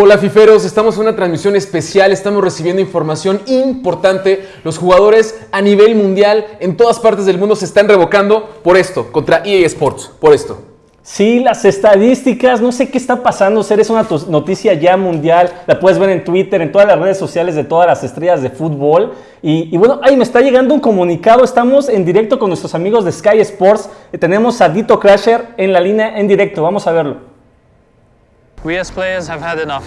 Hola Fiferos, estamos en una transmisión especial, estamos recibiendo información importante. Los jugadores a nivel mundial en todas partes del mundo se están revocando por esto, contra EA Sports, por esto. Sí, las estadísticas, no sé qué está pasando, ser es una noticia ya mundial, la puedes ver en Twitter, en todas las redes sociales de todas las estrellas de fútbol. Y, bueno, ahí me está llegando un comunicado, estamos en directo con nuestros amigos de Sky Sports, tenemos a Dito Crasher en la línea en directo, vamos a verlo. We as players have had enough.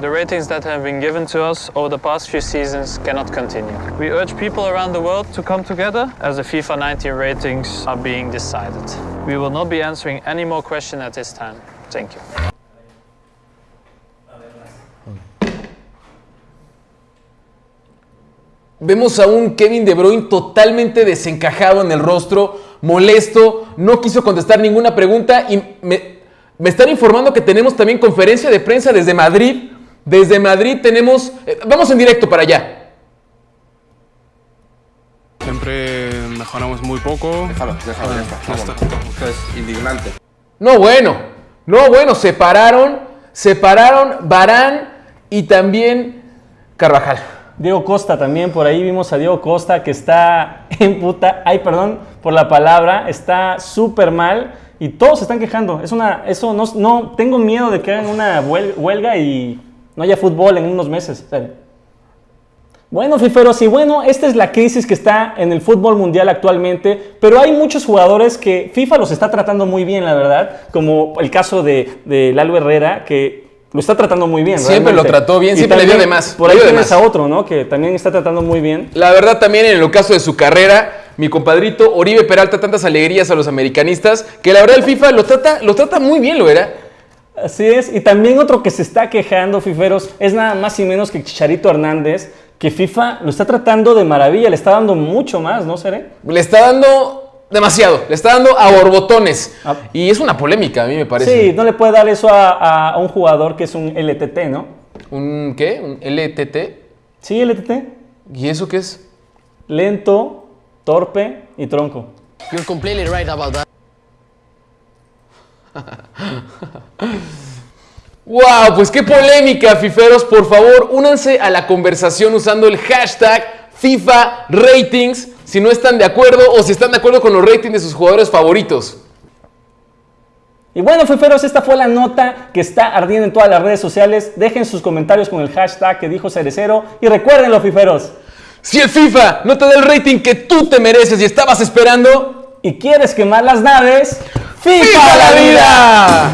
The ratings that have been given to us over the past few seasons cannot continue. We urge people around the world to come together as the FIFA 19 ratings are being decided. We will not be answering any more questions at this time. Thank you. Vemos a un Kevin De Bruyne totalmente desencajado en el rostro, molesto, no quiso contestar ninguna pregunta y me, me están informando que tenemos también conferencia de prensa desde Madrid. Desde Madrid tenemos... Eh, vamos en directo para allá. Siempre mejoramos muy poco. Déjalo, déjalo, ya está. Esto es indignante. No, bueno. No, bueno. Separaron, separaron Barán y también Carvajal. Diego Costa también, por ahí vimos a Diego Costa que está en puta, ay perdón por la palabra, está súper mal y todos se están quejando. Es una, eso no, no, tengo miedo de que hagan una huelga y no haya fútbol en unos meses. Bueno, fiferos, y bueno, esta es la crisis que está en el fútbol mundial actualmente, pero hay muchos jugadores que FIFA los está tratando muy bien, la verdad, como el caso de, de Lalo Herrera, que lo está tratando muy bien. Siempre lo trató bien, siempre le dio de más. Por ahí tienes a otro, ¿no? Que también está tratando muy bien. La verdad, también en el caso de su carrera, mi compadrito Oribe Peralta tantas alegrías a los americanistas que la verdad el FIFA lo trata, lo trata muy bien, lo era. Así es, y también otro que se está quejando, Fiferos, es nada más y menos que Chicharito Hernández, que FIFA lo está tratando de maravilla, le está dando mucho más, ¿no, Seré? Le está dando demasiado, le está dando a borbotones. Ah. Y es una polémica, a mí me parece. Sí, no le puede dar eso a, a un jugador que es un LTT, ¿no? ¿Un qué? ¿Un LTT? Sí, LTT. ¿Y eso qué es? Lento, torpe y tronco. You're completely right about that. ¡Wow! Pues qué polémica, fiferos. Por favor, únanse a la conversación usando el hashtag FIFA Ratings si no están de acuerdo o si están de acuerdo con los ratings de sus jugadores favoritos. Y bueno, fiferos, esta fue la nota que está ardiendo en todas las redes sociales. Dejen sus comentarios con el hashtag que dijo Cerecero y recuérdenlo, fiferos. Si el FIFA no te da el rating que tú te mereces y estabas esperando y quieres quemar las naves, ¡FIFA, la vida!